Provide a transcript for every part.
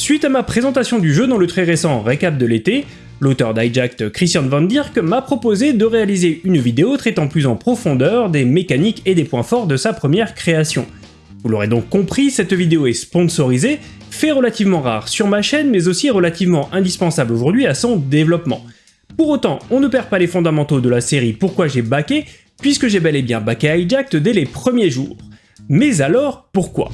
Suite à ma présentation du jeu dans le très récent récap de l'été, l'auteur d'Hijacked Christian Van Dirk m'a proposé de réaliser une vidéo traitant plus en profondeur des mécaniques et des points forts de sa première création. Vous l'aurez donc compris, cette vidéo est sponsorisée, fait relativement rare sur ma chaîne mais aussi relativement indispensable aujourd'hui à son développement. Pour autant, on ne perd pas les fondamentaux de la série Pourquoi j'ai backé, puisque j'ai bel et bien backé Hijacked dès les premiers jours. Mais alors, pourquoi?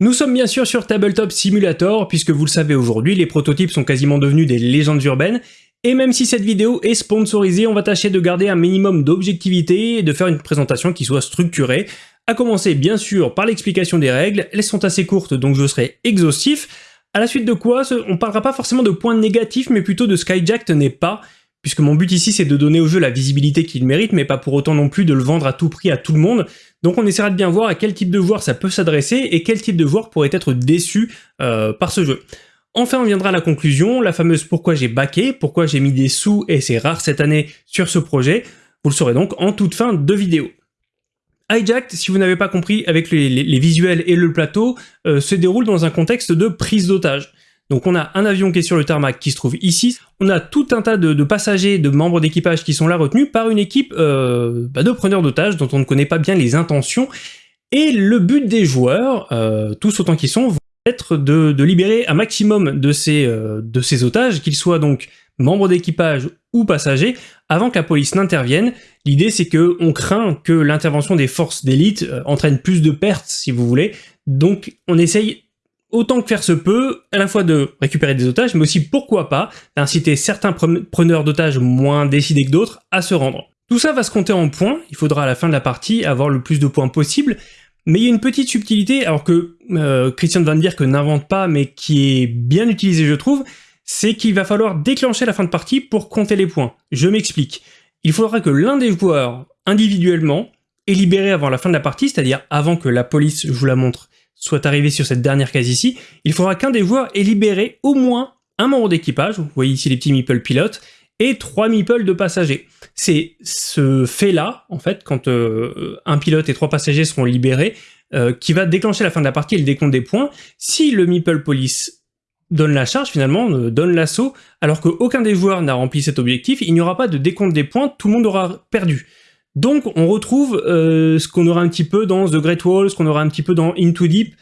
Nous sommes bien sûr sur Tabletop Simulator, puisque vous le savez aujourd'hui, les prototypes sont quasiment devenus des légendes urbaines, et même si cette vidéo est sponsorisée, on va tâcher de garder un minimum d'objectivité et de faire une présentation qui soit structurée, à commencer bien sûr par l'explication des règles, elles sont assez courtes donc je serai exhaustif, à la suite de quoi on parlera pas forcément de points négatifs mais plutôt de Skyjack n'est pas, puisque mon but ici c'est de donner au jeu la visibilité qu'il mérite, mais pas pour autant non plus de le vendre à tout prix à tout le monde, donc on essaiera de bien voir à quel type de joueur ça peut s'adresser et quel type de joueur pourrait être déçu euh, par ce jeu. Enfin on viendra à la conclusion, la fameuse pourquoi j'ai baqué, pourquoi j'ai mis des sous, et c'est rare cette année, sur ce projet, vous le saurez donc en toute fin de vidéo. Hijacked, si vous n'avez pas compris, avec les, visuels et le plateau, euh, se déroule dans un contexte de prise d'otage. Donc on a un avion qui est sur le tarmac qui se trouve ici, on a tout un tas de, passagers, de membres d'équipage qui sont là retenus par une équipe euh, bah, de preneurs d'otages dont on ne connaît pas bien les intentions, et le but des joueurs, euh, tous autant qu'ils sont, va être de, libérer un maximum de ces, euh, de ces otages, qu'ils soient donc membres d'équipage ou passagers, avant que la police n'intervienne. L'idée c'est que on craint que l'intervention des forces d'élite entraîne plus de pertes, si vous voulez, donc on essaye autant que faire se peut, à la fois de récupérer des otages, mais aussi, pourquoi pas, d'inciter certains preneurs d'otages moins décidés que d'autres à se rendre. Tout ça va se compter en points, il faudra à la fin de la partie avoir le plus de points possible, mais il y a une petite subtilité, alors que euh, Christian Van Dierk n'invente pas, mais qui est bien utilisée je trouve, c'est qu'il va falloir déclencher la fin de partie pour compter les points. Je m'explique. Il faudra que l'un des joueurs, individuellement, est libéré avant la fin de la partie, c'est-à-dire avant que la police, vous la montre, soit arrivé sur cette dernière case ici, il faudra qu'un des joueurs ait libéré au moins un membre d'équipage, vous voyez ici les petits meeple pilotes, et trois meeple de passagers. C'est ce fait-là, en fait, quand euh, un pilote et trois passagers seront libérés, euh, qui va déclencher la fin de la partie et le décompte des points. Si le meeple police donne la charge finalement, euh, donne l'assaut, alors qu'aucun des joueurs n'a rempli cet objectif, il n'y aura pas de décompte des points, tout le monde aura perdu. Donc on retrouve euh, ce qu'on aura un petit peu dans The Great Wall, ce qu'on aura un petit peu dans Into Deep,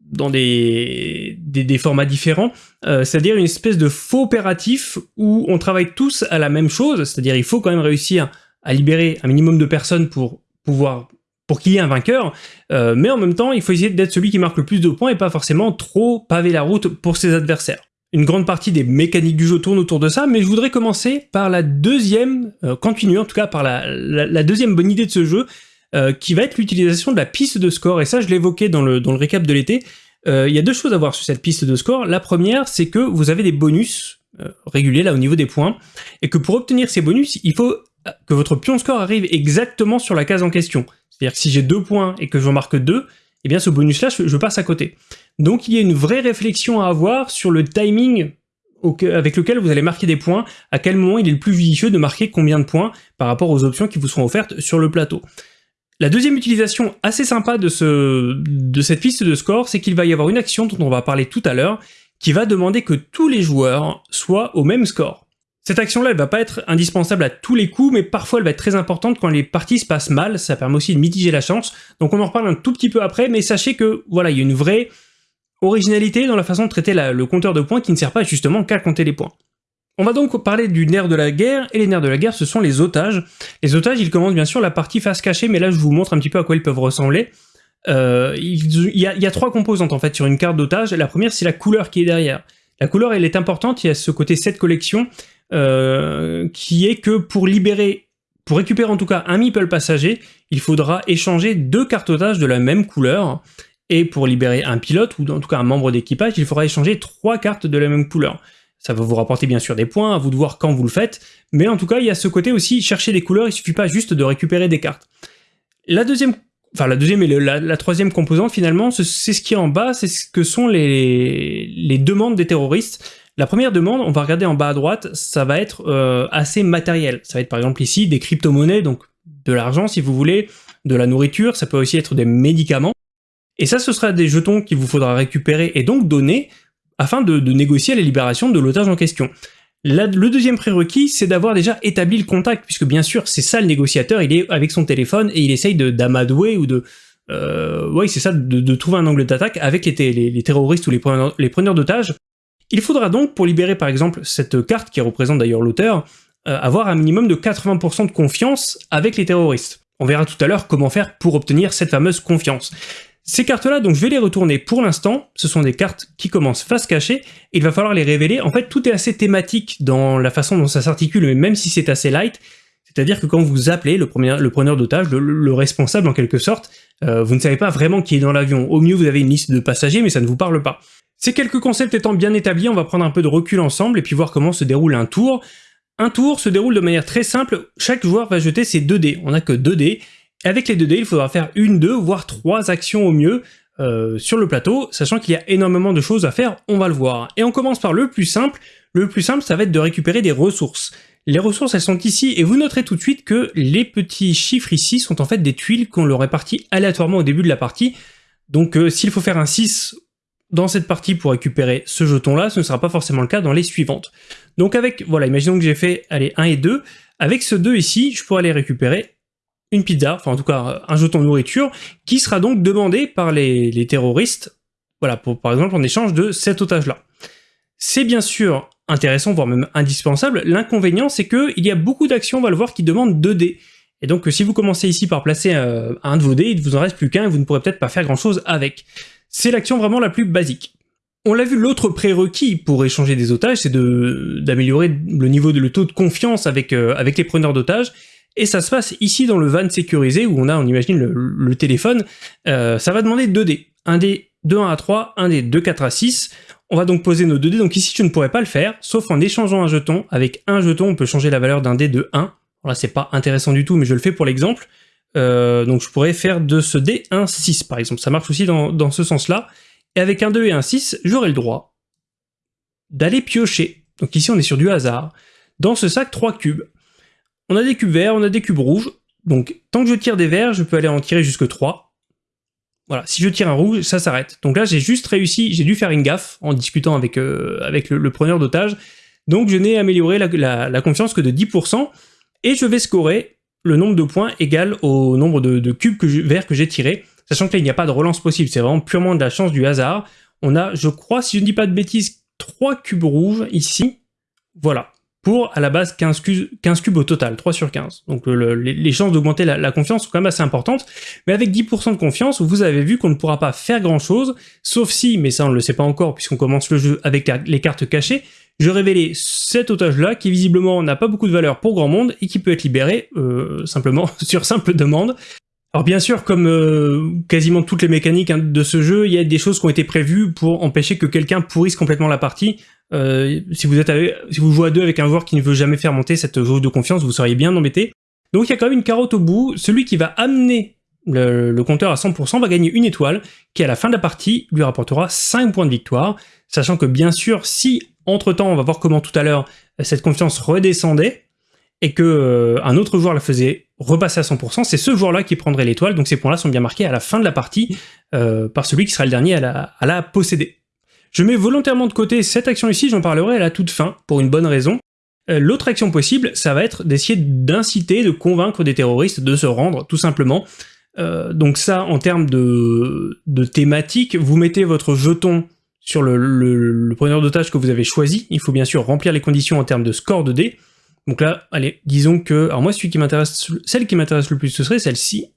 dans des, formats différents, euh, c'est-à-dire une espèce de faux opératif où on travaille tous à la même chose, c'est-à-dire il faut quand même réussir à libérer un minimum de personnes pour pouvoir pour qu'il y ait un vainqueur, euh, mais en même temps il faut essayer d'être celui qui marque le plus de points et pas forcément trop paver la route pour ses adversaires. Une grande partie des mécaniques du jeu tourne autour de ça, mais je voudrais commencer par la deuxième, euh, continuer en tout cas par la, deuxième bonne idée de ce jeu, euh, qui va être l'utilisation de la piste de score, et ça je l'évoquais dans le, dans le récap de l'été. Euh, il y a deux choses à voir sur cette piste de score. La première, c'est que vous avez des bonus réguliers là au niveau des points, et que pour obtenir ces bonus, il faut que votre pion score arrive exactement sur la case en question. C'est-à-dire que si j'ai deux points et que j'en marque deux, eh bien ce bonus-là, je, passe à côté. Donc il y a une vraie réflexion à avoir sur le timing avec lequel vous allez marquer des points, à quel moment il est le plus judicieux de marquer combien de points par rapport aux options qui vous seront offertes sur le plateau. La deuxième utilisation assez sympa de, ce, de cette piste de score, c'est qu'il va y avoir une action dont on va parler tout à l'heure, qui va demander que tous les joueurs soient au même score. Cette action-là, elle va pas être indispensable à tous les coups, mais parfois elle va être très importante quand les parties se passent mal, ça permet aussi de mitiger la chance, donc on en reparle un tout petit peu après, mais sachez que, voilà, il y a une vraie originalité dans la façon de traiter le compteur de points qui ne sert pas justement qu'à compter les points. On va donc parler du nerf de la guerre, et les nerfs de la guerre, ce sont les otages. Les otages, ils commencent bien sûr la partie face cachée, mais là je vous montre un petit peu à quoi ils peuvent ressembler. Euh, il, y a, trois composantes en fait sur une carte d'otage. La première, c'est la couleur qui est derrière. La couleur, elle est importante, il y a ce côté set collection, euh, qui est que pour libérer, pour récupérer en tout cas un meeple passager, il faudra échanger deux cartes otages de la même couleur, et pour libérer un pilote, ou en tout cas un membre d'équipage, il faudra échanger trois cartes de la même couleur. Ça va vous rapporter bien sûr des points, à vous de voir quand vous le faites, mais en tout cas il y a ce côté aussi, chercher des couleurs, il suffit pas juste de récupérer des cartes. La deuxième enfin la deuxième et la, troisième composante finalement, c'est ce qui est en bas, c'est ce que sont les, les, demandes des terroristes. La première demande, on va regarder en bas à droite, ça va être euh, assez matériel. Ça va être par exemple ici des crypto-monnaies, donc de l'argent si vous voulez, de la nourriture, ça peut aussi être des médicaments. Et ça, ce sera des jetons qu'il vous faudra récupérer et donc donner afin de, négocier la libération de l'otage en question. le deuxième prérequis, c'est d'avoir déjà établi le contact, puisque bien sûr, c'est ça le négociateur, il est avec son téléphone et il essaye d'amadouer ou de... Euh, oui, c'est ça, de, trouver un angle d'attaque avec les, terroristes ou les preneurs, d'otages. Il faudra donc, pour libérer par exemple cette carte, qui représente d'ailleurs l'auteur, euh, avoir un minimum de 80% de confiance avec les terroristes. On verra tout à l'heure comment faire pour obtenir cette fameuse confiance. Ces cartes-là, donc je vais les retourner pour l'instant, ce sont des cartes qui commencent face cachée, il va falloir les révéler. En fait, tout est assez thématique dans la façon dont ça s'articule, même si c'est assez light, c'est-à-dire que quand vous appelez le, preneur d'otage, le, responsable en quelque sorte, euh, vous ne savez pas vraiment qui est dans l'avion. Au mieux, vous avez une liste de passagers, mais ça ne vous parle pas. Ces quelques concepts étant bien établis, on va prendre un peu de recul ensemble et puis voir comment se déroule un tour. Un tour se déroule de manière très simple, chaque joueur va jeter ses 2 dés, on n'a que 2 dés, avec les 2 dés, il faudra faire une, deux, voire trois actions au mieux euh, sur le plateau, sachant qu'il y a énormément de choses à faire, on va le voir. Et on commence par le plus simple. Le plus simple, ça va être de récupérer des ressources. Les ressources, elles sont ici, et vous noterez tout de suite que les petits chiffres ici sont en fait des tuiles qu'on leur répartit aléatoirement au début de la partie. Donc euh, s'il faut faire un 6 dans cette partie pour récupérer ce jeton-là, ce ne sera pas forcément le cas dans les suivantes. Donc avec, voilà, imaginons que j'ai fait, allez, 1 et 2. Avec ce 2 ici, je pourrais aller récupérer une pizza, enfin en tout cas un jeton de nourriture, qui sera donc demandé par les, terroristes, voilà, par exemple en échange de cet otage-là. C'est bien sûr intéressant, voire même indispensable, l'inconvénient c'est qu'il y a beaucoup d'actions, on va le voir, qui demandent 2 dés. Et donc si vous commencez ici par placer euh, un de vos dés, il ne vous en reste plus qu'un et vous ne pourrez peut-être pas faire grand chose avec. C'est l'action vraiment la plus basique. On l'a vu, l'autre prérequis pour échanger des otages, c'est d'améliorer le niveau de le taux de confiance avec, euh, avec les preneurs d'otages, et ça se passe ici dans le van sécurisé, où on a, on imagine, le, téléphone. Euh, ça va demander 2 dés. Un dé de 1 à 3, un dé de 4 à 6. On va donc poser nos 2 dés, donc ici je ne pourrais pas le faire, sauf en échangeant un jeton. Avec un jeton, on peut changer la valeur d'un dé de 1. Là, c'est pas intéressant du tout, mais je le fais pour l'exemple. Euh, donc je pourrais faire de ce dé un 6, par exemple. Ça marche aussi dans, dans ce sens-là. Et avec un 2 et un 6, j'aurai le droit d'aller piocher. Donc ici, on est sur du hasard. Dans ce sac, 3 cubes. On a des cubes verts, on a des cubes rouges. Donc, tant que je tire des verts, je peux aller en tirer jusque 3. Voilà, si je tire un rouge, ça s'arrête. Donc là, j'ai juste réussi, j'ai dû faire une gaffe en discutant avec, euh, le, preneur d'otage. Donc je n'ai amélioré la, confiance que de 10%, et je vais scorer le nombre de points égal au nombre de, cubes verts que j'ai tirés, sachant que là, il n'y a pas de relance possible, c'est vraiment purement de la chance du hasard. On a, je crois, si je ne dis pas de bêtises, 3 cubes rouges ici. Voilà pour à la base 15 cubes, au total, 3 sur 15. Donc les, chances d'augmenter la, confiance sont quand même assez importantes, mais avec 10% de confiance, vous avez vu qu'on ne pourra pas faire grand chose, sauf si, mais ça on ne le sait pas encore puisqu'on commence le jeu avec les cartes cachées, je révélais cet otage-là qui visiblement n'a pas beaucoup de valeur pour grand monde et qui peut être libéré euh, simplement sur simple demande. Alors bien sûr, comme euh, quasiment toutes les mécaniques hein, de ce jeu, il y a des choses qui ont été prévues pour empêcher que quelqu'un pourrisse complètement la partie. Euh, si vous êtes si vous jouez à deux avec un joueur qui ne veut jamais faire monter cette jauge de confiance, vous seriez bien embêté. Donc il y a quand même une carotte au bout. Celui qui va amener le, compteur à 100% va gagner une étoile, qui à la fin de la partie lui rapportera 5 points de victoire, sachant que bien sûr, si entre-temps, on va voir comment tout à l'heure, cette confiance redescendait, et que euh, un autre joueur la faisait repasser à 100%, c'est ce joueur-là qui prendrait l'étoile, donc ces points-là sont bien marqués à la fin de la partie euh, par celui qui sera le dernier à la, à la posséder. Je mets volontairement de côté cette action ici, j'en parlerai à la toute fin, pour une bonne raison. Euh, l'autre action possible, ça va être d'essayer d'inciter, de convaincre des terroristes de se rendre, tout simplement. Euh, donc ça, en termes de, thématique, vous mettez votre jeton sur le, preneur d'otage que vous avez choisi. Il faut bien sûr remplir les conditions en termes de score de dés. Donc là, allez, disons que... Alors moi, celui qui m'intéresse, celle qui m'intéresse le plus, ce serait celle-ci.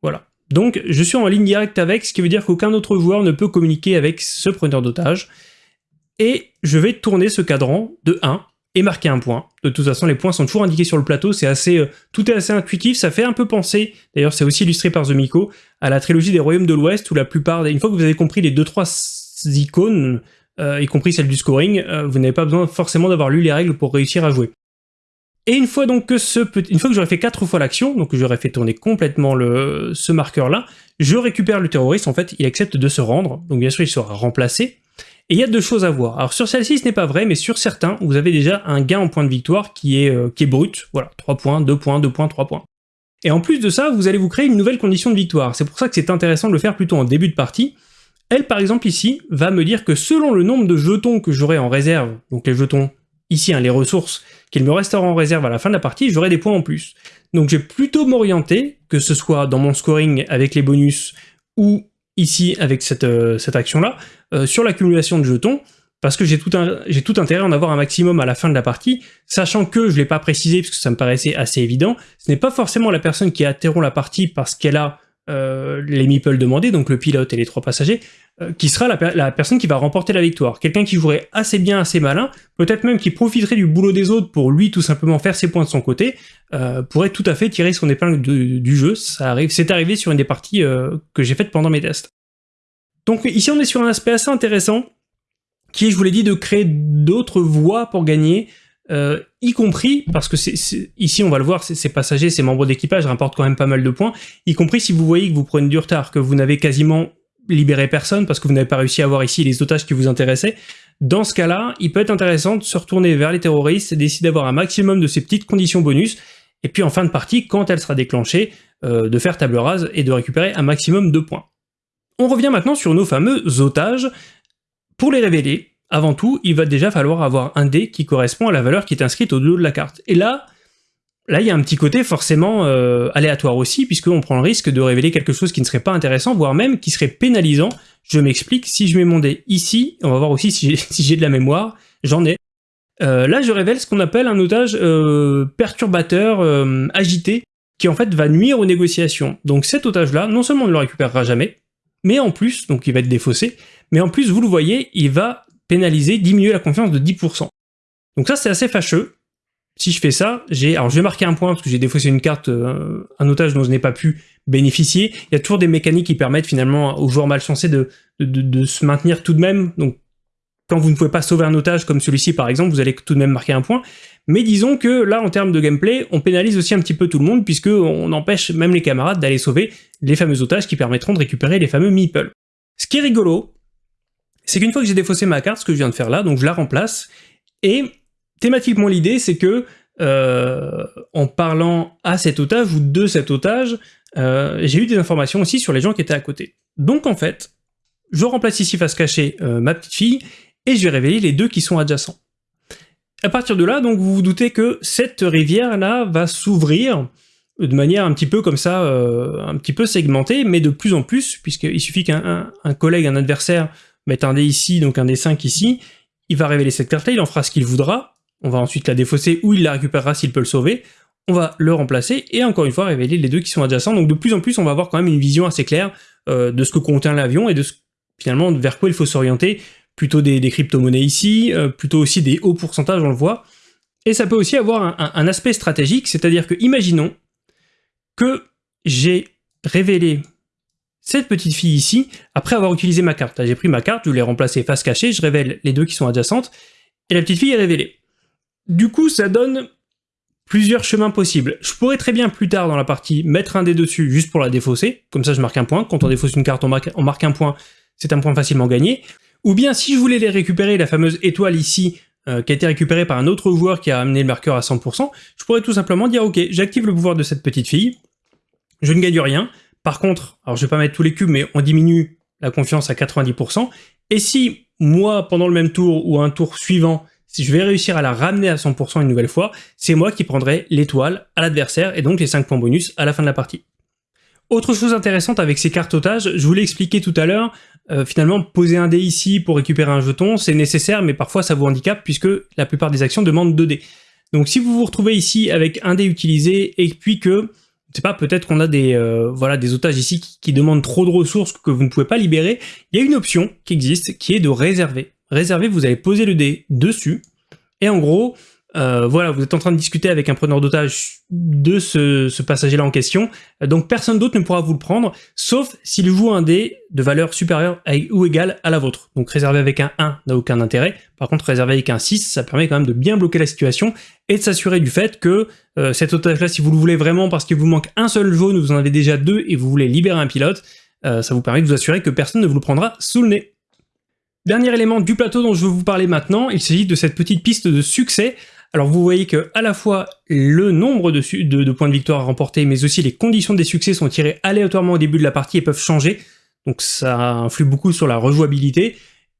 Voilà. Donc je suis en ligne directe avec, ce qui veut dire qu'aucun autre joueur ne peut communiquer avec ce preneur d'otage. Et je vais tourner ce cadran de 1 et marquer un point. De toute façon, les points sont toujours indiqués sur le plateau, c'est assez, euh, tout est assez intuitif, ça fait un peu penser, d'ailleurs c'est aussi illustré par The Miko, à la trilogie des Royaumes de l'Ouest, où la plupart, une fois que vous avez compris les 2-3 icônes, euh, y compris celle du scoring, euh, vous n'avez pas besoin forcément d'avoir lu les règles pour réussir à jouer. Et une fois que ce une fois que j'aurai fait quatre fois l'action, donc j'aurais fait tourner complètement ce marqueur-là, je récupère le terroriste, en fait, il accepte de se rendre, donc bien sûr il sera remplacé, Et il y a deux choses à voir. Alors sur celle-ci, ce n'est pas vrai, mais sur certains, vous avez déjà un gain en points de victoire qui est, qui est brut. Voilà, 3 points, 2 points, 2 points, 3 points. Et en plus de ça, vous allez vous créer une nouvelle condition de victoire. C'est pour ça que c'est intéressant de le faire plutôt en début de partie. Elle, par exemple, ici, va me dire que selon le nombre de jetons que j'aurai en réserve, donc les jetons ici, hein, les ressources qu'il me restera en réserve à la fin de la partie, j'aurai des points en plus. Donc je vais plutôt m'orienter, que ce soit dans mon scoring avec les bonus, ou ici avec cette, euh, action-là, euh, sur l'accumulation de jetons, parce que j'ai tout, tout intérêt à en avoir un maximum à la fin de la partie, sachant que, je ne l'ai pas précisé parce que ça me paraissait assez évident, ce n'est pas forcément la personne qui interrompt la partie parce qu'elle a euh, les meeples demandés, donc le pilote et les trois passagers, euh, qui sera la, personne qui va remporter la victoire. Quelqu'un qui jouerait assez bien, assez malin, peut-être même qui profiterait du boulot des autres pour lui tout simplement faire ses points de son côté, euh, pourrait tout à fait tirer son épingle du jeu. C'est arrivé sur une des parties que j'ai faites pendant mes tests. Donc ici on est sur un aspect assez intéressant, qui est, je vous l'ai dit, de créer d'autres voies pour gagner, euh, y compris, parce que c'est ici on va le voir, ces passagers, ces membres d'équipage rapportent quand même pas mal de points, y compris si vous voyez que vous prenez du retard, que vous n'avez quasiment libéré personne parce que vous n'avez pas réussi à avoir ici les otages qui vous intéressaient, dans ce cas-là, il peut être intéressant de se retourner vers les terroristes d'essayer d'avoir un maximum de ces petites conditions bonus, et puis en fin de partie, quand elle sera déclenchée, euh, de faire table rase et de récupérer un maximum de points. On revient maintenant sur nos fameux otages, pour les révéler, avant tout, il va déjà falloir avoir un dé qui correspond à la valeur qui est inscrite au dos de la carte. Et là, là il y a un petit côté forcément euh, aléatoire aussi, puisqu'on prend le risque de révéler quelque chose qui ne serait pas intéressant, voire même qui serait pénalisant. Je m'explique, si je mets mon dé ici, on va voir aussi si j'ai de la mémoire, j'en ai. Euh, là, je révèle ce qu'on appelle un otage euh, perturbateur agité, qui en fait va nuire aux négociations. Donc cet otage-là, non seulement on ne le récupérera jamais, mais en plus, donc il va être défaussé, mais en plus, vous le voyez, il va pénaliser, diminuer la confiance de 10%. Donc ça, c'est assez fâcheux. Si je fais ça, j'ai, alors je vais marquer un point parce que j'ai défaussé une carte, euh, un otage dont je n'ai pas pu bénéficier. Il y a toujours des mécaniques qui permettent finalement aux joueurs malchancés de, de, se maintenir tout de même. Donc quand vous ne pouvez pas sauver un otage comme celui-ci par exemple, vous allez tout de même marquer un point. Mais disons que là, en termes de gameplay, on pénalise aussi un petit peu tout le monde puisque on empêche même les camarades d'aller sauver les fameux otages qui permettront de récupérer les fameux meeples. Ce qui est rigolo, c'est qu'une fois que j'ai défaussé ma carte, ce que je viens de faire là, donc je la remplace, et thématiquement l'idée c'est que euh, en parlant à cet otage ou de cet otage, euh, j'ai eu des informations aussi sur les gens qui étaient à côté. Donc en fait, je remplace ici face cachée euh, ma petite fille, et je vais révéler les deux qui sont adjacents. À partir de là, donc vous vous doutez que cette rivière-là va s'ouvrir de manière un petit peu comme ça, un petit peu segmentée, mais de plus en plus, puisqu'il suffit qu'un collègue, un adversaire mettre un dé ici, donc un dé 5 ici, il va révéler cette carte-là, il en fera ce qu'il voudra, on va ensuite la défausser ou il la récupérera s'il peut le sauver, on va le remplacer et encore une fois révéler les deux qui sont adjacents, donc de plus en plus on va avoir quand même une vision assez claire euh, de ce que contient l'avion et de ce, finalement vers quoi il faut s'orienter, plutôt des, crypto-monnaies ici, euh, plutôt aussi des hauts pourcentages on le voit, et ça peut aussi avoir un, un aspect stratégique, c'est-à-dire que imaginons que j'ai révélé cette petite fille ici, après avoir utilisé ma carte. J'ai pris ma carte, je l'ai remplacée face cachée, je révèle les deux qui sont adjacentes, et la petite fille est révélée. Du coup, ça donne plusieurs chemins possibles. Je pourrais très bien plus tard dans la partie mettre un dé dessus juste pour la défausser, comme ça je marque un point. Quand on défausse une carte, on marque, un point, c'est un point facilement gagné. Ou bien si je voulais les récupérer, la fameuse étoile ici, euh, qui a été récupérée par un autre joueur qui a amené le marqueur à 100%, je pourrais tout simplement dire ok, j'active le pouvoir de cette petite fille, je ne gagne rien, par contre, alors je vais pas mettre tous les cubes, mais on diminue la confiance à 90%. Et si moi, pendant le même tour ou un tour suivant, si je vais réussir à la ramener à 100% une nouvelle fois, c'est moi qui prendrai l'étoile à l'adversaire et donc les 5 points bonus à la fin de la partie. Autre chose intéressante avec ces cartes otages, je vous l'ai expliqué tout à l'heure, euh, finalement poser un dé ici pour récupérer un jeton, c'est nécessaire mais parfois ça vous handicape puisque la plupart des actions demandent 2 dés. Donc si vous vous retrouvez ici avec un dé utilisé et puis que sais pas, peut-être qu'on a des euh, voilà des otages ici qui, demandent trop de ressources que vous ne pouvez pas libérer. Il y a une option qui existe qui est de réserver. Réserver, vous allez poser le dé dessus et en gros, euh, voilà, vous êtes en train de discuter avec un preneur d'otage de ce, passager-là en question, donc personne d'autre ne pourra vous le prendre, sauf s'il joue un dé de valeur supérieure ou égale à la vôtre. Donc réservé avec un 1 n'a aucun intérêt, par contre réservé avec un 6, ça permet quand même de bien bloquer la situation et de s'assurer du fait que euh, cet otage-là, si vous le voulez vraiment parce qu'il vous manque un seul jaune, vous en avez déjà deux et vous voulez libérer un pilote, euh, ça vous permet de vous assurer que personne ne vous le prendra sous le nez. Dernier élément du plateau dont je veux vous parler maintenant, il s'agit de cette petite piste de succès. Alors vous voyez que à la fois le nombre de, points de victoire remportés, mais aussi les conditions des succès sont tirées aléatoirement au début de la partie et peuvent changer. Donc ça influe beaucoup sur la rejouabilité.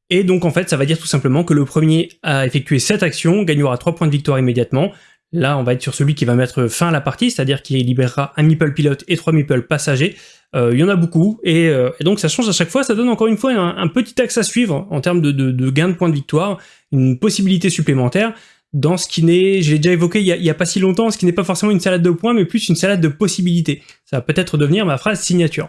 Et donc en fait ça va dire tout simplement que le premier à effectuer cette action gagnera 3 points de victoire immédiatement. Là on va être sur celui qui va mettre fin à la partie, c'est-à-dire qu'il libérera un meeple pilote et 3 meeple passagers. Euh, il y en a beaucoup, euh, et, donc ça change à chaque fois, ça donne encore une fois un, petit axe à suivre en termes de, de, gain de points de victoire, une possibilité supplémentaire dans ce qui n'est, je l'ai déjà évoqué il y, a, pas si longtemps, ce qui n'est pas forcément une salade de points, mais plus une salade de possibilités. Ça va peut-être devenir ma phrase signature.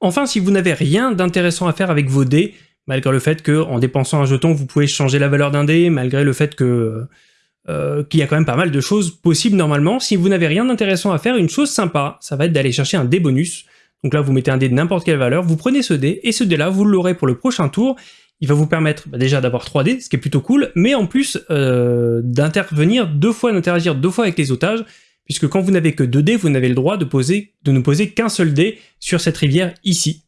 Enfin, si vous n'avez rien d'intéressant à faire avec vos dés, malgré le fait que en dépensant un jeton, vous pouvez changer la valeur d'un dé, malgré le fait que euh, qu'il y a quand même pas mal de choses possibles normalement. Si vous n'avez rien d'intéressant à faire, une chose sympa, ça va être d'aller chercher un dé bonus. Donc là, vous mettez un dé de n'importe quelle valeur, vous prenez ce dé, et ce dé-là, vous l'aurez pour le prochain tour. Il va vous permettre bah, déjà d'avoir 3 dés, ce qui est plutôt cool, mais en plus euh, d'intervenir deux fois, d'interagir deux fois avec les otages, puisque quand vous n'avez que 2 dés, vous n'avez le droit de, poser, de ne poser qu'un seul dé sur cette rivière ici.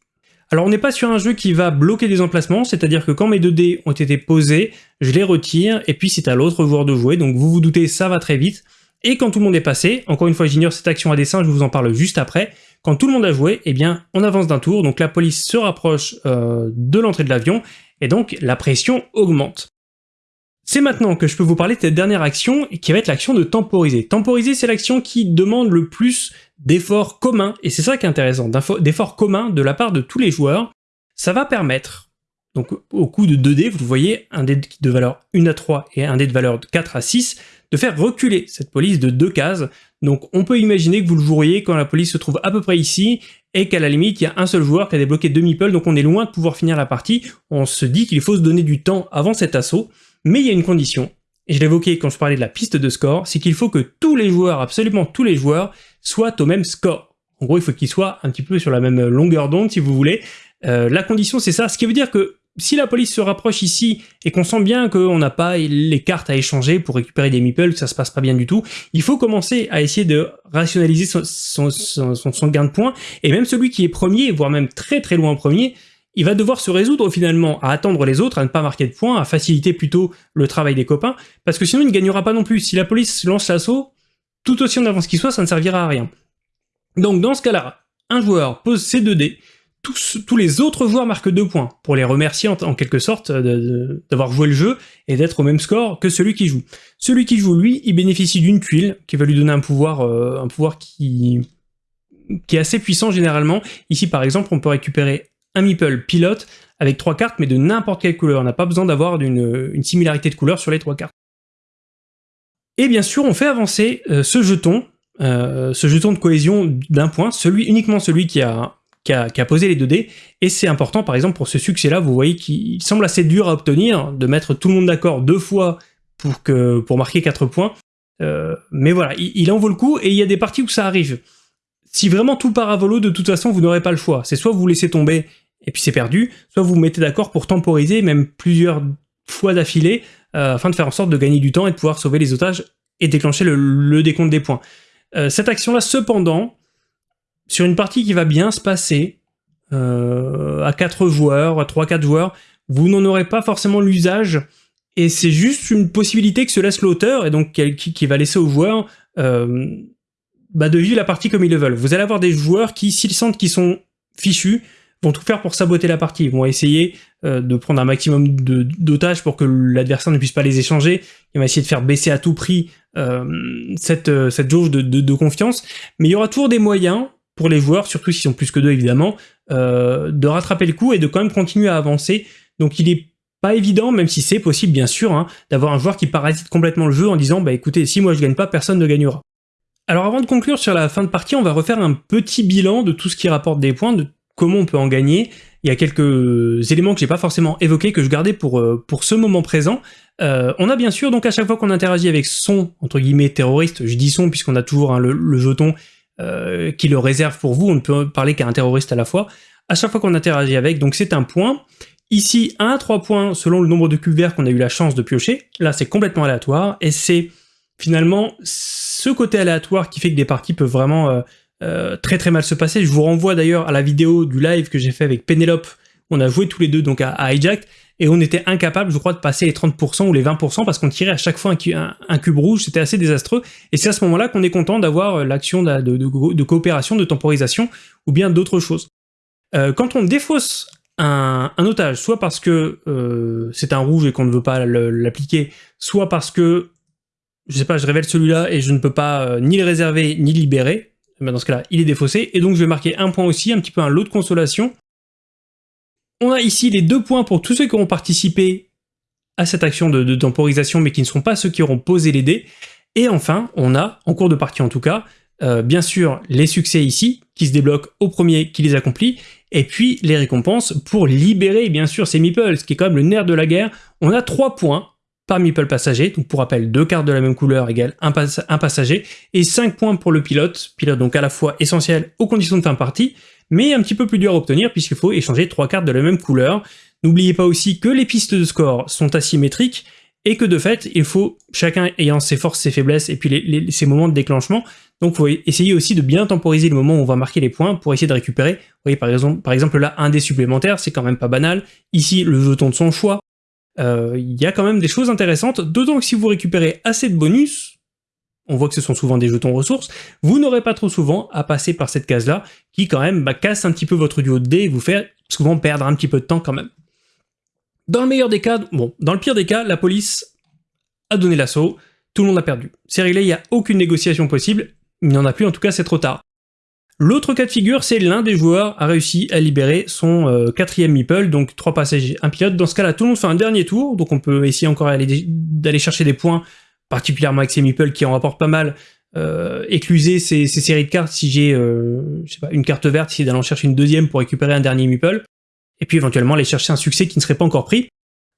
Alors on n'est pas sur un jeu qui va bloquer des emplacements, c'est-à-dire que quand mes 2 dés ont été posés, je les retire, et puis c'est à l'autre joueur de jouer, donc vous vous doutez, ça va très vite. Et quand tout le monde est passé, encore une fois j'ignore cette action à dessin, je vous en parle juste après, quand tout le monde a joué, eh bien on avance d'un tour, donc la police se rapproche euh, de l'entrée de l'avion, et donc la pression augmente. C'est maintenant que je peux vous parler de cette dernière action, qui va être l'action de temporiser. Temporiser, c'est l'action qui demande le plus d'efforts communs, et c'est ça qui est intéressant, d'efforts communs de la part de tous les joueurs. Ça va permettre, donc au coup de 2 dés, vous voyez, un dé de valeur 1 à 3 et un dé de valeur 4 à 6, de faire reculer cette police de deux cases. Donc on peut imaginer que vous le joueriez quand la police se trouve à peu près ici, et qu'à la limite, il y a un seul joueur qui a débloqué deux meeples, donc on est loin de pouvoir finir la partie. On se dit qu'il faut se donner du temps avant cet assaut. Mais il y a une condition, et je l'évoquais quand je parlais de la piste de score, c'est qu'il faut que tous les joueurs, absolument tous les joueurs, soient au même score. En gros, il faut qu'ils soient un petit peu sur la même longueur d'onde, si vous voulez. Euh, la condition, c'est ça, ce qui veut dire que si la police se rapproche ici et qu'on sent bien qu'on n'a pas les cartes à échanger pour récupérer des meeples, que ça se passe pas bien du tout, il faut commencer à essayer de rationaliser son, gain de points, et même celui qui est premier, voire même très très loin premier, il va devoir se résoudre finalement à attendre les autres, à ne pas marquer de points, à faciliter plutôt le travail des copains, parce que sinon il ne gagnera pas non plus. Si la police lance l'assaut, tout aussi en avance qu'il soit, ça ne servira à rien. Donc dans ce cas-là, un joueur pose ses 2 dés, tous, les autres joueurs marquent 2 points, pour les remercier en, quelque sorte d'avoir joué le jeu et d'être au même score que celui qui joue. Celui qui joue, lui, il bénéficie d'une tuile qui va lui donner un pouvoir, euh, qui, est assez puissant généralement. Ici par exemple, on peut récupérer un meeple pilote avec trois cartes, mais de n'importe quelle couleur. On n'a pas besoin d'avoir une, similarité de couleur sur les trois cartes. Et bien sûr, on fait avancer euh, ce jeton, euh, ce jeton de cohésion d'un point, uniquement celui qui a, qui a, posé les 2 dés, et c'est important par exemple pour ce succès-là, vous voyez qu'il semble assez dur à obtenir, de mettre tout le monde d'accord deux fois pour, que, pour marquer 4 points, euh, mais voilà, il, il, en vaut le coup, et il y a des parties où ça arrive. Si vraiment tout part à volo, de toute façon, vous n'aurez pas le choix. C'est soit vous laissez tomber et puis c'est perdu, soit vous vous mettez d'accord pour temporiser, même plusieurs fois d'affilée, euh, afin de faire en sorte de gagner du temps et de pouvoir sauver les otages et déclencher le, décompte des points. Euh, cette action-là, cependant, sur une partie qui va bien se passer, euh, à 4 joueurs, à 3-4 joueurs, vous n'en aurez pas forcément l'usage, et c'est juste une possibilité que se laisse l'auteur, et donc qui, va laisser aux joueurs bah, de vivre la partie comme ils le veulent. Vous allez avoir des joueurs qui, s'ils sentent qu'ils sont fichus, vont tout faire pour saboter la partie. Ils vont essayer euh, de prendre un maximum d'otages pour que l'adversaire ne puisse pas les échanger. Ils vont essayer de faire baisser à tout prix euh, cette, euh, cette jauge de, confiance. Mais il y aura toujours des moyens les joueurs, surtout s'ils sont plus que deux évidemment, de rattraper le coup et de quand même continuer à avancer. Donc il est pas évident, même si c'est possible bien sûr, hein, d'avoir un joueur qui parasite complètement le jeu en disant bah écoutez, si moi je gagne pas, personne ne gagnera. Alors avant de conclure sur la fin de partie, on va refaire un petit bilan de tout ce qui rapporte des points, de comment on peut en gagner. Il y a quelques éléments que j'ai pas forcément évoqués, que je gardais pour, euh, pour ce moment présent. Euh, on a bien sûr, donc à chaque fois qu'on interagit avec son, entre guillemets, terroriste, je dis son puisqu'on a toujours hein, le, jeton euh, qui le réserve pour vous, on ne peut parler qu'à un terroriste à la fois. À chaque fois qu'on interagit avec, donc c'est un point. Ici, 1 à 3 points selon le nombre de cubes verts qu'on a eu la chance de piocher. Là, c'est complètement aléatoire, et c'est finalement ce côté aléatoire qui fait que des parties peuvent vraiment euh, très très mal se passer. Je vous renvoie d'ailleurs à la vidéo du live que j'ai fait avec Penelope, on a joué tous les deux donc à, Hijack, et on était incapable, je crois, de passer les 30% ou les 20% parce qu'on tirait à chaque fois un, cube rouge, c'était assez désastreux, et c'est à ce moment-là qu'on est content d'avoir euh, l'action de, coopération, de temporisation, ou bien d'autres choses. Euh, quand on défausse un, otage, soit parce que euh, c'est un rouge et qu'on ne veut pas l'appliquer, soit parce que, je sais pas, je révèle celui-là et je ne peux pas ni le réserver ni le libérer, eh ben, dans ce cas-là, il est défaussé, et donc je vais marquer un point aussi, un petit peu un lot de consolation, on a ici les deux points pour tous ceux qui auront participé à cette action de, temporisation, mais qui ne seront pas ceux qui auront posé les dés. Et enfin, on a, en cours de partie en tout cas, euh, bien sûr les succès ici, qui se débloquent au premier qui les accomplit, et puis les récompenses pour libérer bien sûr ces meeples, ce qui est quand même le nerf de la guerre. On a trois points par meeple passager, donc pour rappel, deux cartes de la même couleur égale un, passager, et 5 points pour le pilote, pilote donc à la fois essentiel aux conditions de fin de partie, mais un petit peu plus dur à obtenir puisqu'il faut échanger trois cartes de la même couleur. N'oubliez pas aussi que les pistes de score sont asymétriques, et que de fait, il faut, chacun ayant ses forces, ses faiblesses, et puis ses moments de déclenchement, donc faut essayer aussi de bien temporiser le moment où on va marquer les points pour essayer de récupérer. Vous voyez par exemple, par exemple là, un dé supplémentaire, c'est quand même pas banal. Ici, le jeton de son choix. Euh, il y a quand même des choses intéressantes, d'autant que si vous récupérez assez de bonus, on voit que ce sont souvent des jetons ressources, vous n'aurez pas trop souvent à passer par cette case-là, qui quand même bah, casse un petit peu votre duo de dés et vous fait souvent perdre un petit peu de temps quand même. Dans le meilleur des cas, bon, dans le pire des cas, la police a donné l'assaut, tout le monde a perdu. C'est réglé, il n'y a aucune négociation possible, il n'y en a plus, en tout cas c'est trop tard. L'autre cas de figure, c'est l'un des joueurs a réussi à libérer son euh, quatrième meeple, donc trois passagers, un pilote. Dans ce cas-là, tout le monde fait un dernier tour, donc on peut essayer encore d'aller chercher des points particulièrement avec ces meeples qui en rapportent pas mal, euh, écluser ces, séries de cartes si j'ai euh, une carte verte, si d'aller en chercher une deuxième pour récupérer un dernier meeple, et puis éventuellement aller chercher un succès qui ne serait pas encore pris.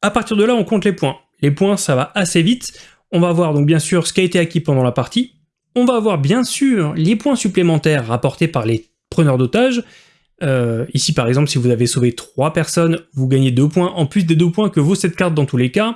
À partir de là, on compte les points. Les points, ça va assez vite. On va voir donc bien sûr ce qui a été acquis pendant la partie. On va avoir bien sûr les points supplémentaires rapportés par les preneurs d'otages. Euh, ici par exemple, si vous avez sauvé 3 personnes, vous gagnez 2 points, en plus des 2 points que vaut cette carte dans tous les cas.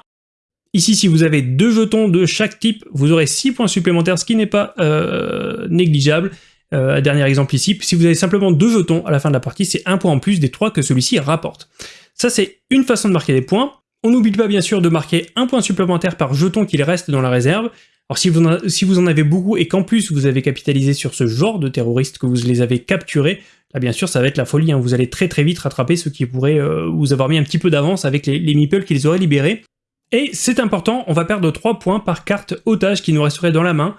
Ici, si vous avez deux jetons de chaque type, vous aurez 6 points supplémentaires, ce qui n'est pas euh, négligeable. Euh, dernier exemple ici, si vous avez simplement deux jetons à la fin de la partie, c'est un point en plus des trois que celui-ci rapporte. Ça, c'est une façon de marquer des points. On n'oublie pas bien sûr de marquer un point supplémentaire par jeton qu'il reste dans la réserve. Alors si vous, en, avez beaucoup et qu'en plus vous avez capitalisé sur ce genre de terroristes, que vous les avez capturés, là bien sûr ça va être la folie, hein. vous allez très très vite rattraper ceux qui pourraient euh, vous avoir mis un petit peu d'avance avec les, les meeples qu'ils auraient libérés. Et c'est important, on va perdre 3 points par carte otage qui nous resterait dans la main.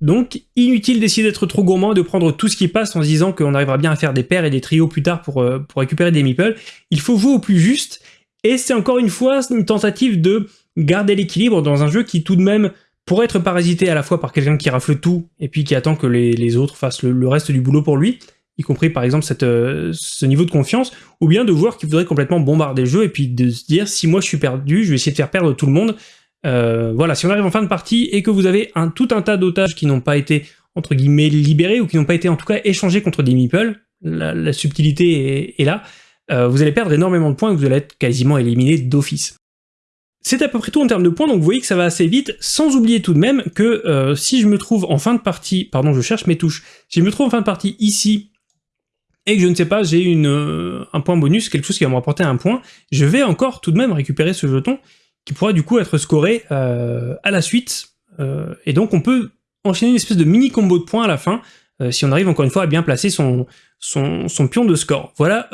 Donc inutile d'essayer d'être trop gourmand et de prendre tout ce qui passe en se disant qu'on arrivera bien à faire des paires et des trios plus tard pour, euh, pour récupérer des meeples. Il faut jouer au plus juste, et c'est encore une fois une tentative de garder l'équilibre dans un jeu qui tout de même pourrait être parasité à la fois par quelqu'un qui rafle tout, et puis qui attend que les, autres fassent le reste du boulot pour lui, y compris par exemple euh, ce niveau de confiance, ou bien de joueurs qui voudraient complètement bombarder le jeu et puis de se dire si moi je suis perdu, je vais essayer de faire perdre tout le monde. Euh, voilà, si on arrive en fin de partie et que vous avez un, tout un tas d'otages qui n'ont pas été entre guillemets libérés ou qui n'ont pas été en tout cas échangés contre des meeples, la, subtilité est, là, euh, vous allez perdre énormément de points et vous allez être quasiment éliminé d'office. C'est à peu près tout en termes de points, donc vous voyez que ça va assez vite, sans oublier tout de même que si je me trouve en fin de partie, pardon je cherche mes touches, si je me trouve en fin de partie ici, et que je ne sais pas, j'ai euh, un point bonus, quelque chose qui va me rapporter un point, je vais encore tout de même récupérer ce jeton, qui pourra du coup être scoré euh, à la suite, euh, et donc on peut enchaîner une espèce de mini combo de points à la fin, si on arrive encore une fois à bien placer son, pion de score. Voilà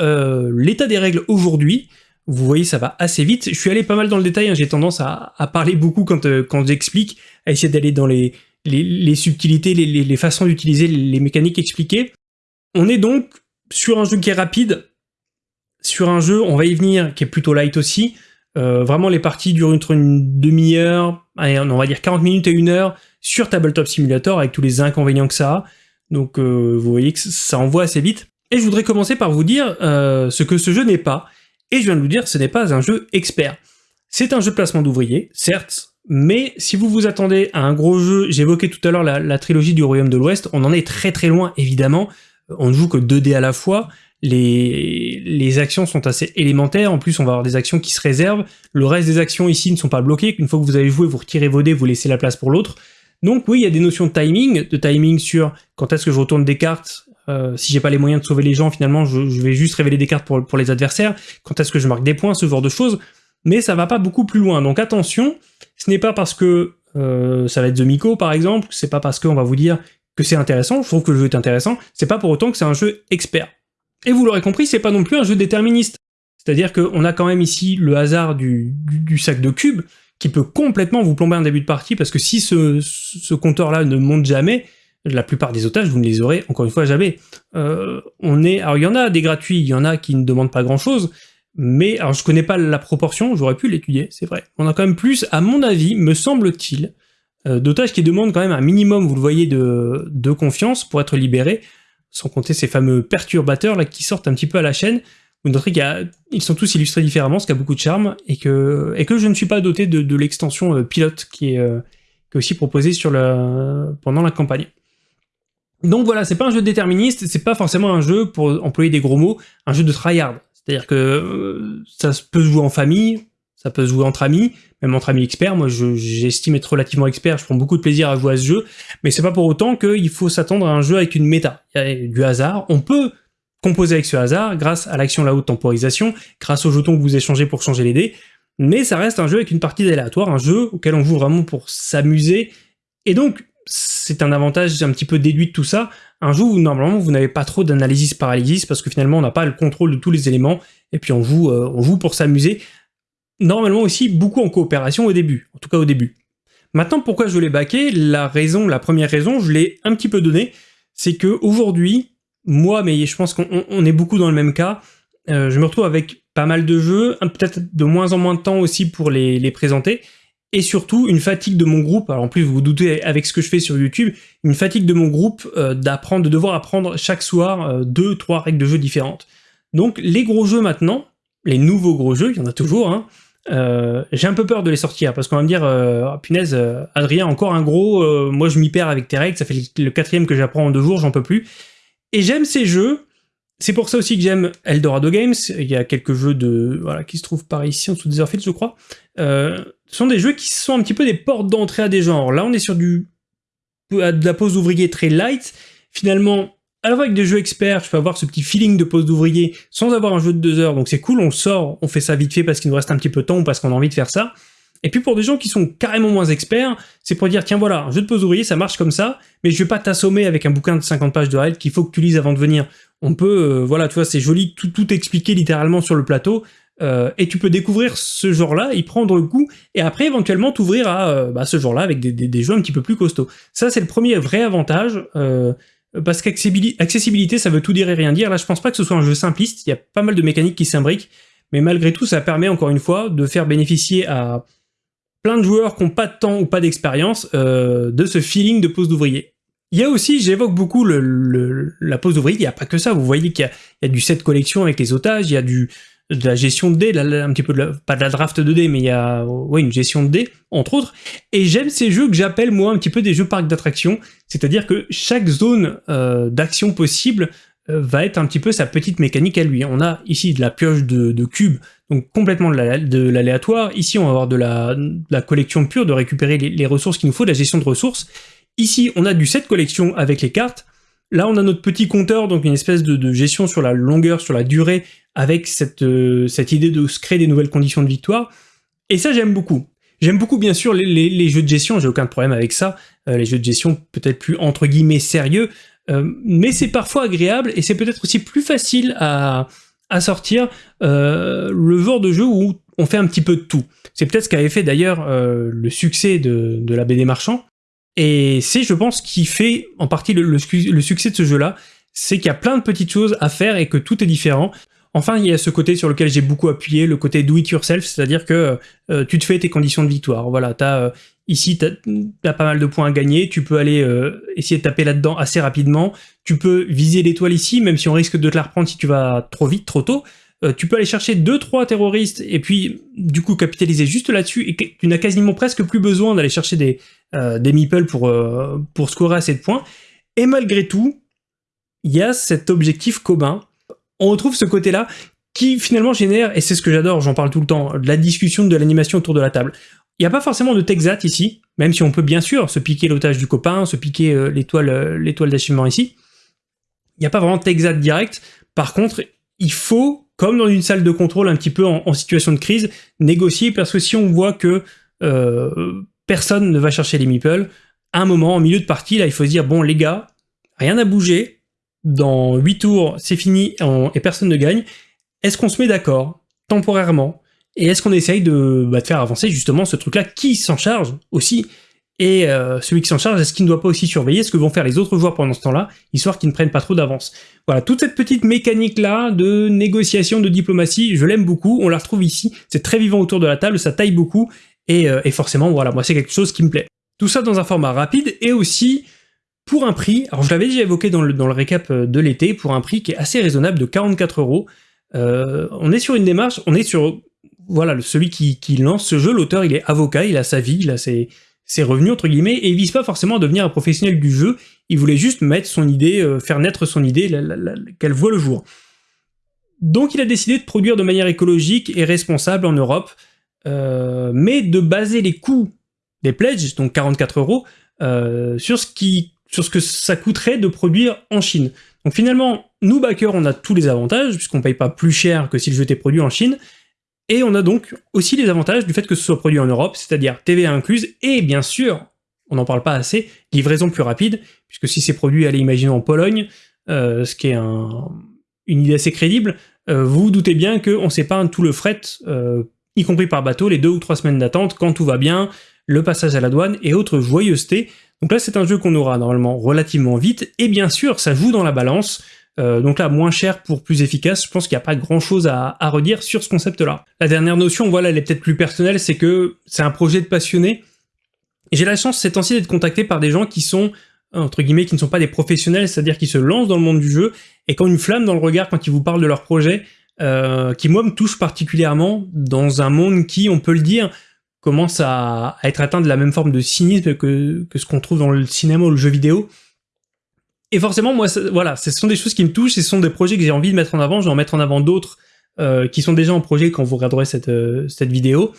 l'état des règles aujourd'hui, vous voyez ça va assez vite, je suis allé pas mal dans le détail, hein. j'ai tendance à, parler beaucoup quand, j'explique, à essayer d'aller dans les, les, subtilités, les, les façons d'utiliser les mécaniques expliquées. On est donc sur un jeu qui est rapide, sur un jeu, on va y venir, qui est plutôt light aussi, euh, vraiment les parties durent entre une demi-heure, on va dire 40 minutes et une heure, sur Tabletop Simulator, avec tous les inconvénients que ça a, donc euh, vous voyez que ça envoie assez vite. Et je voudrais commencer par vous dire euh, ce que ce jeu n'est pas, et je viens de vous dire, ce n'est pas un jeu expert. C'est un jeu de placement d'ouvriers, certes, mais si vous vous attendez à un gros jeu, j'évoquais tout à l'heure la, la, trilogie du Royaume de l'Ouest, on en est très très loin évidemment, on ne joue que 2 dés à la fois, les, actions sont assez élémentaires, en plus on va avoir des actions qui se réservent, le reste des actions ici ne sont pas bloquées, une fois que vous avez joué, vous retirez vos dés, vous laissez la place pour l'autre. Donc oui, il y a des notions de timing, de timing sur quand est-ce que je retourne des cartes, euh, si j'ai pas les moyens de sauver les gens, finalement je, vais juste révéler des cartes pour, pour les adversaires, quand est-ce que je marque des points, ce genre de choses. mais ça va pas beaucoup plus loin. Donc attention, ce n'est pas parce que euh, ça va être The Miko par exemple, c'est pas parce qu'on va vous dire que c'est intéressant, je trouve que le jeu est intéressant, c'est pas pour autant que c'est un jeu expert. Et vous l'aurez compris, c'est pas non plus un jeu déterministe. C'est-à-dire qu'on a quand même ici le hasard du, sac de cubes, qui peut complètement vous plomber un début de partie, parce que si ce, compteur-là ne monte jamais, la plupart des otages, vous ne les aurez encore une fois jamais. Euh, on est, alors il y en a des gratuits, il y en a qui ne demandent pas grand-chose, mais alors je connais pas la proportion, j'aurais pu l'étudier, c'est vrai. On a quand même plus, à mon avis, me semble-t-il, d'otages qui demandent quand même un minimum, vous le voyez, de, de confiance pour être libérés, sans compter ces fameux perturbateurs là qui sortent un petit peu à la chaîne. Vous noterez qu'ils sont tous illustrés différemment, ce qui a beaucoup de charme, et que, et que je ne suis pas doté de, l'extension euh, pilote qui est, euh, qui est, aussi proposée sur la, pendant la campagne. Donc voilà, c'est pas un jeu déterministe, c'est pas forcément un jeu, pour employer des gros mots, un jeu de tryhard. C'est-à-dire que euh, ça peut se jouer en famille, ça peut se jouer entre amis, même entre amis experts. Moi, j'estime être relativement expert, je prends beaucoup de plaisir à jouer à ce jeu, mais c'est pas pour autant qu'il faut s'attendre à un jeu avec une méta. Il y a du hasard, on peut composer avec ce hasard grâce à l'action la haute temporisation, grâce aux jetons que vous échangez pour changer les dés, mais ça reste un jeu avec une partie aléatoire, un jeu auquel on joue vraiment pour s'amuser, et donc c'est un avantage un petit peu déduit de tout ça, un jeu où normalement vous n'avez pas trop d'analysis paralysis parce que finalement on n'a pas le contrôle de tous les éléments, et puis on joue, euh, on joue pour s'amuser, normalement aussi beaucoup en coopération au début, en tout cas au début. Maintenant, pourquoi je l'ai baqué? La raison, la première raison, je l'ai un petit peu donnée, c'est que aujourd'hui, moi, mais je pense qu'on est beaucoup dans le même cas, euh, je me retrouve avec pas mal de jeux, peut-être de moins en moins de temps aussi pour les, présenter, et surtout une fatigue de mon groupe, alors en plus vous vous doutez avec ce que je fais sur YouTube, une fatigue de mon groupe euh, d'apprendre, de devoir apprendre chaque soir euh, deux, trois règles de jeu différentes. Donc les gros jeux maintenant, les nouveaux gros jeux, il y en a toujours, hein, euh, j'ai un peu peur de les sortir parce qu'on va me dire euh, oh, punaise euh, Adrien encore un gros euh, moi je m'y perds avec tes règles ça fait le quatrième que j'apprends en deux jours j'en peux plus. Et j'aime ces jeux. C'est pour ça aussi que j'aime Eldorado Games. Il y a quelques jeux de voilà qui se trouvent par ici en dessous des Orphiles je crois. Ce sont des jeux qui sont un petit peu des portes d'entrée à des genres. Là on est sur du de la pose d'ouvrier très light. Finalement alors avec des jeux experts, je peux avoir ce petit feeling de pose d'ouvrier sans avoir un jeu de deux heures, donc c'est cool, on sort, on fait ça vite fait parce qu'il nous reste un petit peu de temps ou parce qu'on a envie de faire ça. Et puis pour des gens qui sont carrément moins experts, c'est pour dire tiens voilà, un jeu de pose d'ouvrier ça marche comme ça, mais je vais pas t'assommer avec un bouquin de 50 pages de règles qu'il faut que tu lises avant de venir. On peut, euh, voilà, tu vois, c'est joli, tout, tout expliquer littéralement sur le plateau, euh, et tu peux découvrir ce genre-là, y prendre coup, et après éventuellement t'ouvrir à euh, bah, ce genre-là avec des, des, jeux un petit peu plus costauds. Ça c'est le premier vrai avantage. Parce qu'accessibilité, ça veut tout dire et rien dire. Là, je pense pas que ce soit un jeu simpliste. Il y a pas mal de mécaniques qui s'imbriquent. Mais malgré tout, ça permet, encore une fois, de faire bénéficier à plein de joueurs qui n'ont pas de temps ou pas d'expérience euh, de ce feeling de pose d'ouvrier. Il y a aussi, j'évoque beaucoup la pose d'ouvrier, il n'y a pas que ça. Vous voyez qu'il y, a du set collection avec les otages, il y a du, de la gestion de dés, un petit peu de pas de la draft de dés, mais il y a ouais, une gestion de dés, entre autres. Et j'aime ces jeux que j'appelle moi un petit peu des jeux parcs d'attraction, c'est-à-dire que chaque zone euh, d'action possible euh, va être un petit peu sa petite mécanique à lui. On a ici de la pioche de, cubes, donc complètement de l'aléatoire. Ici, on va avoir de la, collection pure, de récupérer les, ressources qu'il nous faut, de la gestion de ressources. Ici, on a du set collection avec les cartes. Là, on a notre petit compteur, donc une espèce de, gestion sur la longueur, sur la durée, avec cette, euh, cette idée de se créer des nouvelles conditions de victoire. Et ça, j'aime beaucoup. J'aime beaucoup, bien sûr, les, jeux de gestion, j'ai aucun problème avec ça. Euh, les jeux de gestion peut-être plus, entre guillemets, sérieux. Euh, mais c'est parfois agréable, et c'est peut-être aussi plus facile à, à sortir le genre de jeu où on fait un petit peu de tout. C'est peut-être ce qu'avait fait d'ailleurs le succès de, de la BD Marchand, et c'est, je pense, qui fait en partie le, le succès de ce jeu-là, c'est qu'il y a plein de petites choses à faire et que tout est différent. Enfin, il y a ce côté sur lequel j'ai beaucoup appuyé, le côté do it yourself, c'est-à-dire que euh, tu te fais tes conditions de victoire. Voilà, as, euh, ici, tu as, pas mal de points à gagner, tu peux aller euh, essayer de taper là-dedans assez rapidement, tu peux viser l'étoile ici, même si on risque de te la reprendre si tu vas trop vite, trop tôt. tu peux aller chercher 2-3 terroristes et puis du coup capitaliser juste là-dessus et tu n'as quasiment presque plus besoin d'aller chercher des, des meeples pour, pour scorer assez de points. Et malgré tout, il y a cet objectif commun on retrouve ce côté-là qui finalement génère, et c'est ce que j'adore, j'en parle tout le temps, de la discussion, de l'animation autour de la table. Il n'y a pas forcément de Texat ici, même si on peut bien sûr se piquer l'otage du copain, se piquer euh, l'étoile euh, d'achèvement ici. Il n'y a pas vraiment de Texat direct. Par contre, il faut comme dans une salle de contrôle un petit peu en, situation de crise, négocier, parce que si on voit que euh, personne ne va chercher les meeples, à un moment, en milieu de partie, là, il faut se dire, bon les gars, rien n'a bougé, dans 8 tours, c'est fini et personne ne gagne, est-ce qu'on se met d'accord, temporairement, et est-ce qu'on essaye de, bah, de, faire avancer justement ce truc-là Qui s'en charge aussi? Et euh, celui qui s'en charge, est-ce qu'il ne doit pas aussi surveiller ce que vont faire les autres joueurs pendant ce temps-là, histoire qu'ils ne prennent pas trop d'avance? Voilà, toute cette petite mécanique-là de négociation, de diplomatie, je l'aime beaucoup, on la retrouve ici, c'est très vivant autour de la table, ça taille beaucoup, et, euh, et forcément, voilà, moi c'est quelque chose qui me plaît. Tout ça dans un format rapide, et aussi pour un prix, alors je l'avais déjà évoqué dans le, dans le récap euh, de l'été, pour un prix qui est assez raisonnable de 44 euros. on est sur une démarche, on est sur voilà, celui qui, lance ce jeu, l'auteur, il est avocat, il a sa vie, il a ses, revenus, entre guillemets, et il vise pas forcément à devenir un professionnel du jeu, il voulait juste mettre son idée, euh, faire naître son idée, qu'elle voit le jour. Donc il a décidé de produire de manière écologique et responsable en Europe, euh, mais de baser les coûts des pledges, donc 44 euros, euh, sur, ce qui, sur ce que ça coûterait de produire en Chine. Donc finalement, nous backers, on a tous les avantages, puisqu'on paye pas plus cher que si le jeu était produit en Chine, et on a donc aussi les avantages du fait que ce soit produit en Europe, c'est-à-dire TVA incluse, et bien sûr, on n'en parle pas assez, livraison plus rapide, puisque si c'est produit, allez, imaginons en Pologne, euh, ce qui est une idée assez crédible, euh, vous vous doutez bien qu'on s'épargne tout le fret, euh, y compris par bateau, les deux ou trois semaines d'attente, quand tout va bien, le passage à la douane et autres joyeusetés. Donc là, c'est un jeu qu'on aura normalement relativement vite, et bien sûr, ça joue dans la balance, euh, donc là, moins cher pour plus efficace, je pense qu'il n'y a pas grand chose à, redire sur ce concept-là. La dernière notion, voilà, elle est peut-être plus personnelle, c'est que c'est un projet de passionné. J'ai la chance ces temps-ci d'être contacté par des gens qui sont, entre guillemets, qui ne sont pas des professionnels, c'est-à-dire qui se lancent dans le monde du jeu, et qui ont une flamme dans le regard quand ils vous parlent de leur projet, euh, qui moi me touche particulièrement dans un monde qui, on peut le dire, commence à, être atteint de la même forme de cynisme que, ce qu'on trouve dans le cinéma ou le jeu vidéo. Et forcément, moi, voilà, ce sont des choses qui me touchent, ce sont des projets que j'ai envie de mettre en avant, je vais en mettre en avant d'autres euh, qui sont déjà en projet quand vous regarderez cette, euh, cette vidéo.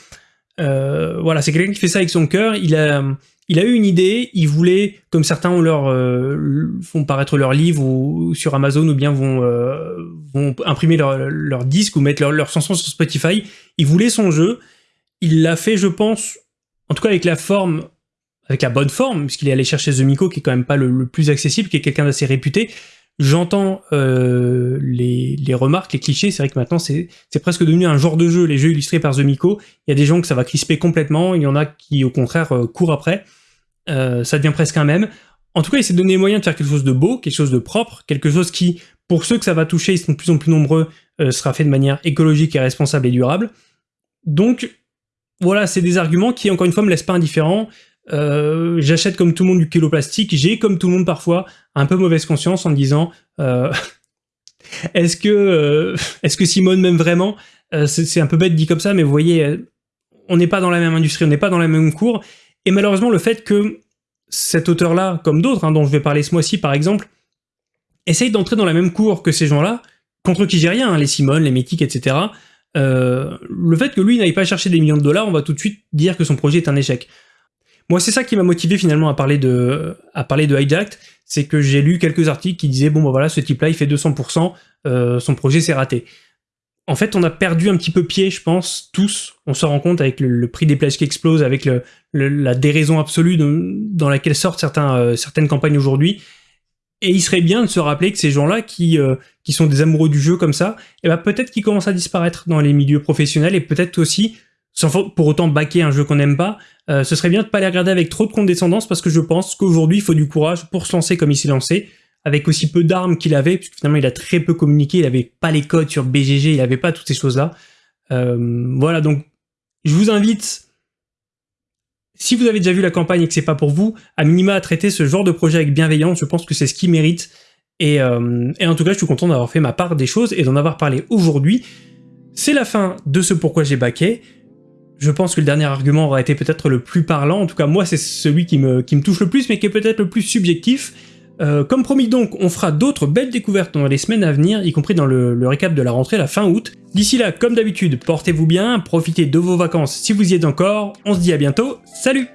Euh, voilà, c'est quelqu'un qui fait ça avec son cœur, il a, il a eu une idée, il voulait, comme certains ont leur, font paraître leurs livres ou, sur Amazon ou bien vont, vont imprimer leur, leur disque ou mettre leur, leur chanson sur Spotify, il voulait son jeu, il l'a fait, je pense, en tout cas avec la forme avec la bonne forme, puisqu'il est allé chercher The Miko, qui est quand même pas le, plus accessible, qui est quelqu'un d'assez réputé. J'entends euh, les, remarques, les clichés, c'est vrai que maintenant c'est presque devenu un genre de jeu, les jeux illustrés par The Miko. Il y a des gens que ça va crisper complètement, il y en a qui au contraire euh, courent après. Euh, ça devient presque un même. En tout cas, il s'est donné moyen de faire quelque chose de beau, quelque chose de propre, quelque chose qui, pour ceux que ça va toucher, ils sont de plus en plus nombreux, sera fait de manière écologique et responsable et durable. Donc, voilà, c'est des arguments qui, encore une fois, me laissent pas indifférent. Euh, j'achète comme tout le monde du kilo plastique, j'ai comme tout le monde parfois un peu mauvaise conscience en me disant euh, est-ce que euh, est-ce que Simone m'aime vraiment? C'est un peu bête dit comme ça, mais vous voyez, on n'est pas dans la même industrie, on n'est pas dans la même cour, et malheureusement le fait que cet auteur-là, comme d'autres, hein, dont je vais parler ce mois-ci par exemple, essaye d'entrer dans la même cour que ces gens-là, contre qui j'ai rien, hein, les Simone, les Métiques, etc., le fait que lui n'aille pas chercher des millions de dollars, on va tout de suite dire que son projet est un échec. Moi, c'est ça qui m'a motivé finalement à parler de, à parler de Hijacked, c'est que j'ai lu quelques articles qui disaient, bon bah voilà, ce type-là, il fait 200%, euh, son projet s'est raté. En fait, on a perdu un petit peu pied, je pense, tous. On se rend compte avec le, prix des plages qui explose, avec la déraison absolue dans laquelle sortent euh, certaines campagnes aujourd'hui. Et il serait bien de se rappeler que ces gens-là qui, euh, qui sont des amoureux du jeu comme ça, et eh ben peut-être qu'ils commencent à disparaître dans les milieux professionnels et peut-être aussi sans pour autant baquer un jeu qu'on n'aime pas, euh, ce serait bien de pas les regarder avec trop de condescendance parce que je pense qu'aujourd'hui il faut du courage pour se lancer comme il s'est lancé, avec aussi peu d'armes qu'il avait, puisque finalement il a très peu communiqué, il avait pas les codes sur BGG, il avait pas toutes ces choses-là. Euh, voilà, donc je vous invite, si vous avez déjà vu la campagne et que c'est pas pour vous, à minima à traiter ce genre de projet avec bienveillance, je pense que c'est ce qui mérite. Et, euh, et en tout cas, je suis content d'avoir fait ma part des choses et d'en avoir parlé aujourd'hui. C'est la fin de ce pourquoi j'ai baqué. Je pense que le dernier argument aura été peut-être le plus parlant, en tout cas moi c'est celui qui me touche le plus, mais qui est peut-être le plus subjectif. Euh, comme promis donc, on fera d'autres belles découvertes dans les semaines à venir, y compris dans le récap de la rentrée la fin août. D'ici là, comme d'habitude, portez-vous bien, profitez de vos vacances si vous y êtes encore, on se dit à bientôt, salut!